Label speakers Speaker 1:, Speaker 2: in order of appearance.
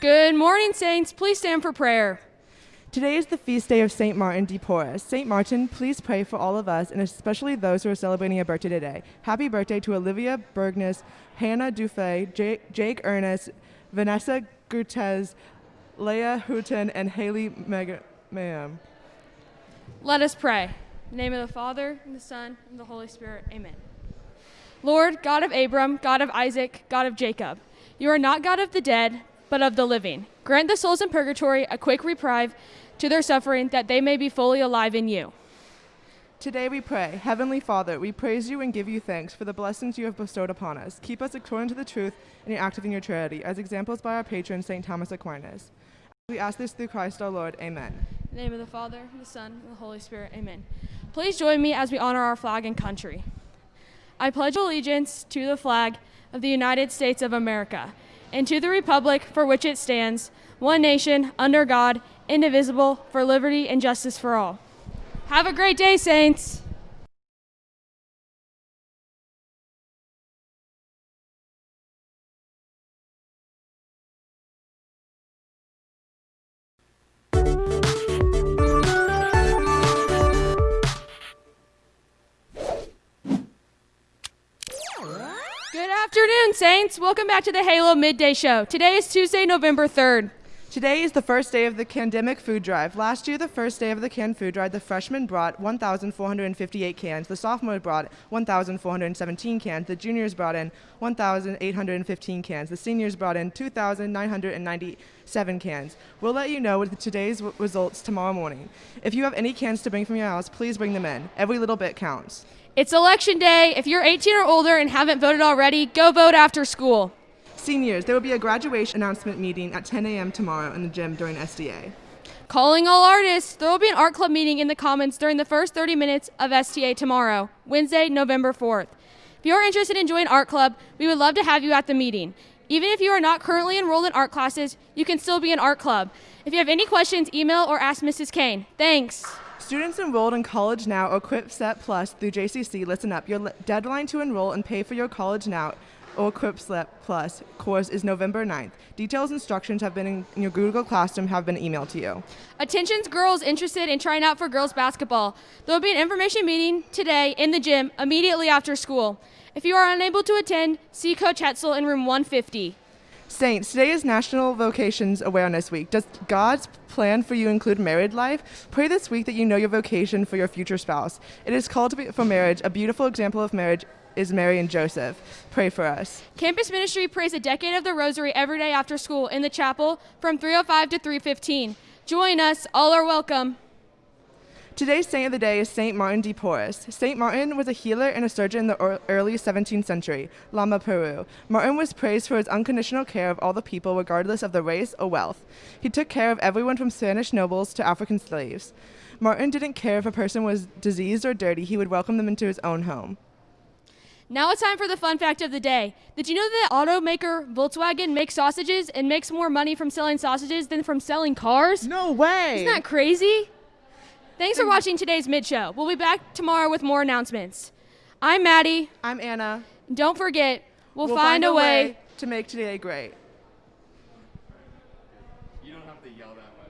Speaker 1: Good morning, Saints. Please stand for prayer.
Speaker 2: Today is the feast day of St. Martin de Porres. St. Martin, please pray for all of us, and especially those who are celebrating a birthday today. Happy birthday to Olivia Bergnes, Hannah Dufay, Jake, Jake Ernest, Vanessa Gutez, Leah Houghton, and Haley Mayam.
Speaker 1: Let us pray. In the name of the Father, and the Son, and the Holy Spirit. Amen. Lord, God of Abraham, God of Isaac, God of Jacob, you are not God of the dead, but of the living. Grant the souls in purgatory a quick reprieve to their suffering, that they may be fully alive in you.
Speaker 2: Today we pray, Heavenly Father, we praise you and give you thanks for the blessings you have bestowed upon us. Keep us according to the truth and active in your charity, as examples by our patron, St. Thomas Aquinas. We ask this through Christ our Lord. Amen.
Speaker 1: In the name of the Father, the Son, and the Holy Spirit. Amen. Please join me as we honor our flag and country. I pledge allegiance to the flag of the United States of America and to the republic for which it stands, one nation, under God, indivisible, for liberty and justice for all. Have a great day, Saints. Good afternoon, Saints. Welcome back to the Halo Midday Show. Today is Tuesday, November 3rd.
Speaker 2: Today is the first day of the Candemic Food Drive. Last year, the first day of the canned food drive, the freshmen brought 1,458 cans, the sophomores brought 1,417 cans, the juniors brought in 1,815 cans, the seniors brought in 2,997 cans. We'll let you know with today's results tomorrow morning. If you have any cans to bring from your house, please bring them in. Every little bit counts.
Speaker 1: It's election day. If you're 18 or older and haven't voted already, go vote after school.
Speaker 2: Seniors, there will be a graduation announcement meeting at 10 a.m. tomorrow in the gym during SDA.
Speaker 1: Calling all artists, there will be an art club meeting in the Commons during the first 30 minutes of STA tomorrow, Wednesday, November 4th. If you're interested in joining art club, we would love to have you at the meeting. Even if you are not currently enrolled in art classes, you can still be in art club. If you have any questions, email or ask Mrs. Kane. Thanks.
Speaker 2: Students enrolled in College Now or QuickSet Plus through JCC, listen up. Your deadline to enroll and pay for your College Now or QuickSet Plus course is November 9th. Details and instructions have been in, in your Google Classroom have been emailed to you.
Speaker 1: Attention girls interested in trying out for girls basketball. There will be an information meeting today in the gym immediately after school. If you are unable to attend, see Coach Hetzel in room 150.
Speaker 2: Saints, today is National Vocations Awareness Week. Does God's plan for you include married life? Pray this week that you know your vocation for your future spouse. It is called for marriage, a beautiful example of marriage is Mary and Joseph. Pray for us.
Speaker 1: Campus Ministry prays a decade of the Rosary every day after school in the chapel from 3:05 to 3:15. Join us. All are welcome.
Speaker 2: Today's saint of the day is Saint Martin de Porres. Saint Martin was a healer and a surgeon in the early 17th century, Lima Peru. Martin was praised for his unconditional care of all the people, regardless of their race or wealth. He took care of everyone from Spanish nobles to African slaves. Martin didn't care if a person was diseased or dirty, he would welcome them into his own home.
Speaker 1: Now it's time for the fun fact of the day. Did you know that automaker Volkswagen makes sausages and makes more money from selling sausages than from selling cars?
Speaker 2: No way!
Speaker 1: Isn't that crazy? Thanks for watching today's Mid Show. We'll be back tomorrow with more announcements. I'm Maddie.
Speaker 2: I'm Anna.
Speaker 1: Don't forget, we'll, we'll find, find, a way, way
Speaker 2: to make today great.
Speaker 3: You don't have to yell that much.